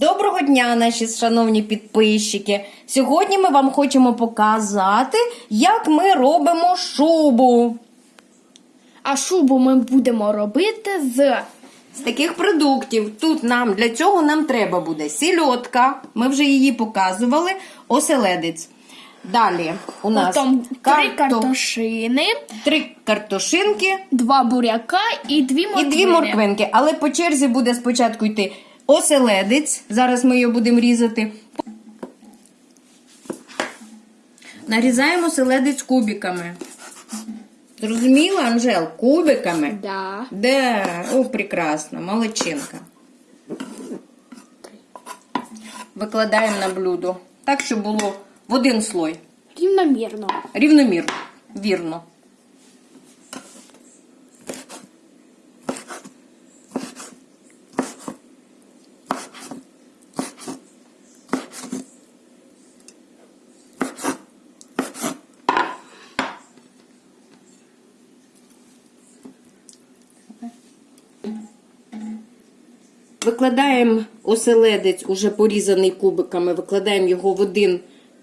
Доброго дня, наші шановні підписчики. Сьогодні ми вам хочемо показати, як ми робимо шубу. А шубу ми будемо робити з З таких продуктів. Тут нам для цього нам треба буде сільотка. Ми вже її показували. Оселедець. Далі у нас потім три карто- картошини, три картошинки два буряка і дві і дві морквинки. Але по черзі буде спочатку йти оселедець. Зараз ми його будемо різати. Нарізаємо оселедець кубиками. Зрозуміла, Анжел? Кубиками? Да. Да, о, прекрасно, молодчинка. Викладаємо на блюдо. Так, щоб було в один слой. Рівномірно. Рівномірно. Вірно. Викладаємо оселедець, уже порізаний кубиками, викладаємо його в один,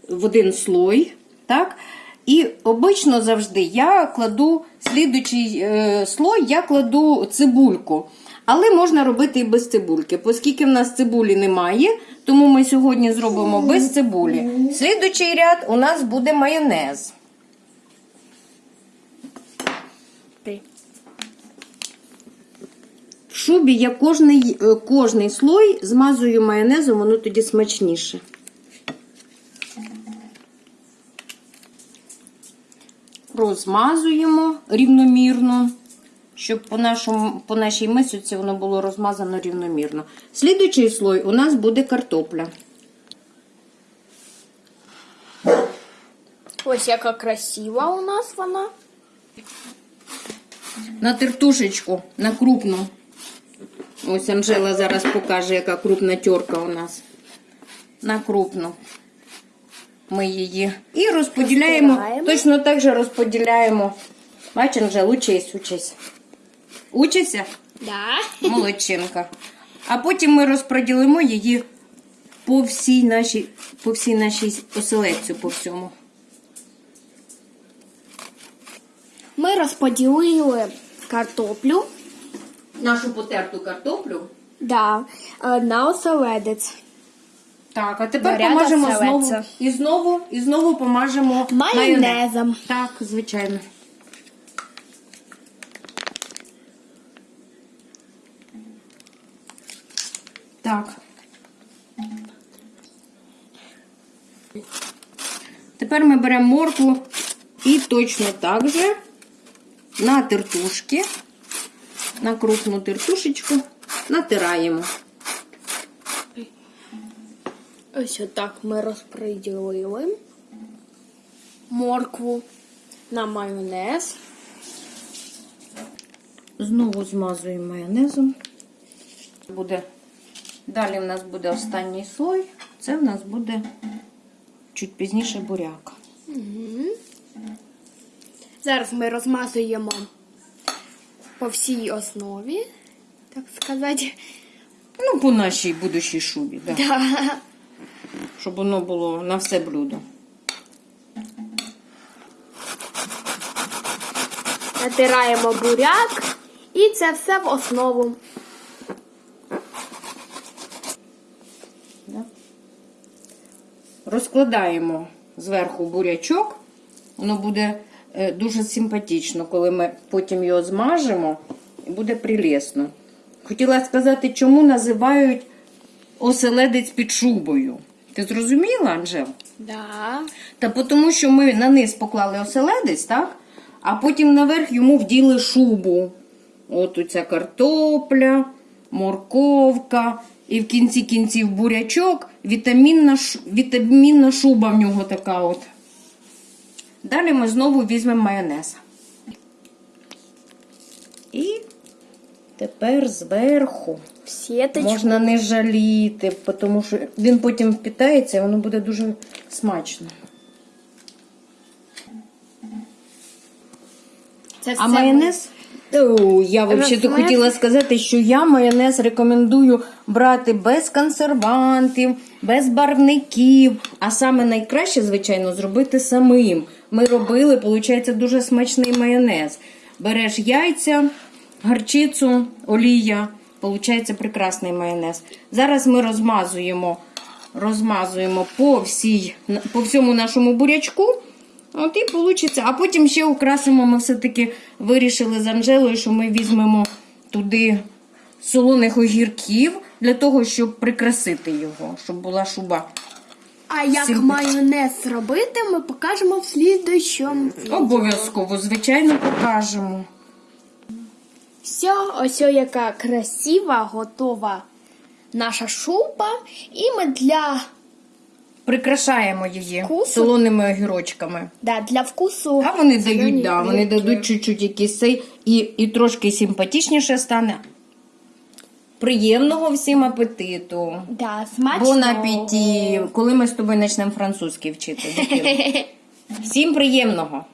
в один слой. Так? І обично завжди я кладу слідуючий е, слой, я кладу цибульку. Але можна робити і без цибульки. Оскільки в нас цибулі немає, тому ми сьогодні зробимо без цибулі. Слідуючий ряд у нас буде майонез. Шубі я кожний, е, кожний слой змазую майонезом, воно тоді смачніше. Розмазуємо рівномірно, щоб по, нашому, по нашій мисоці воно було розмазано рівномірно. Слідуючий слой у нас буде картопля. Ось яка красива у нас вона. На тертушечку, на крупну. Ось Анжела зараз покаже, яка крупна терка у нас. На крупну. Ми її. І розподіляємо. Розбираємо. Точно так же розподіляємо. Бач, Анжел, учись, учись. Учися? Да. Молодчинка. А потім ми розподілимо її по всій нашій, по всій нашій оселедцю, по всьому. Ми розподілили картоплю Нашу потерту картоплю. да, е, на оселедець. Так, а тепер Наряд помажемо оселедця. знову. І знову, і знову помажемо майонез. Майонезом. Так, звичайно. Так. Тепер ми беремо моркву і точно так же на тертушки, на крупну тертушечку натираємо. Ось отак ми розподілили моркву на майонез. Знову змазуємо майонезом. Буде... Далі в нас буде останній слой. Це в нас буде чуть пізніше буряк. Зараз ми розмазуємо по всій основі, так сказати. Ну, по нашій будущій шубі, да. Да. щоб воно було на все блюдо. Натираємо буряк і це все в основу. Да. Розкладаємо зверху бурячок. Воно буде дуже симпатично, коли ми потім його змажемо, буде прелесно. Хотіла сказати, чому називають оселедець під шубою. Ти зрозуміла, Анжел? Да. Та тому, що ми на низ поклали оселедець, так? А потім наверх йому вділи шубу. От оця картопля, морковка, і в кінці кінців бурячок, вітамінна, вітамінна шуба в нього така от. Далі ми знову візьмемо майонез. І тепер зверху сіточку. можна не жаліти, тому що він потім впітається і воно буде дуже смачно. Це А майонез я взагалі хотіла сказати, що я майонез рекомендую брати без консервантів, без барвників. А саме найкраще, звичайно, зробити самим. Ми робили, виходить, дуже смачний майонез. Береш яйця, гарчицю, олія, виходить прекрасний майонез. Зараз ми розмазуємо, розмазуємо по, всій, по всьому нашому бурячку. От і вийде. А потім ще украсимо. Ми все-таки вирішили з Анжелою, що ми візьмемо туди солоних огірків для того, щоб прикрасити його, щоб була шуба. А як Всім- майонез робити, ми покажемо в слідуючому. відео. Обов'язково, звичайно, покажемо. Все, ось яка красива, готова наша шуба. І ми для, Прикрашаємо її Вкусу? солоними огірочками. да, для вкусу. А вони зелені дають, да, вони дадуть чуть-чуть якийсь цей і, і трошки симпатичніше стане. Приємного всім апетиту. Да, смачного. Бон апеті. Коли ми з тобою почнемо французький вчити? Всім приємного.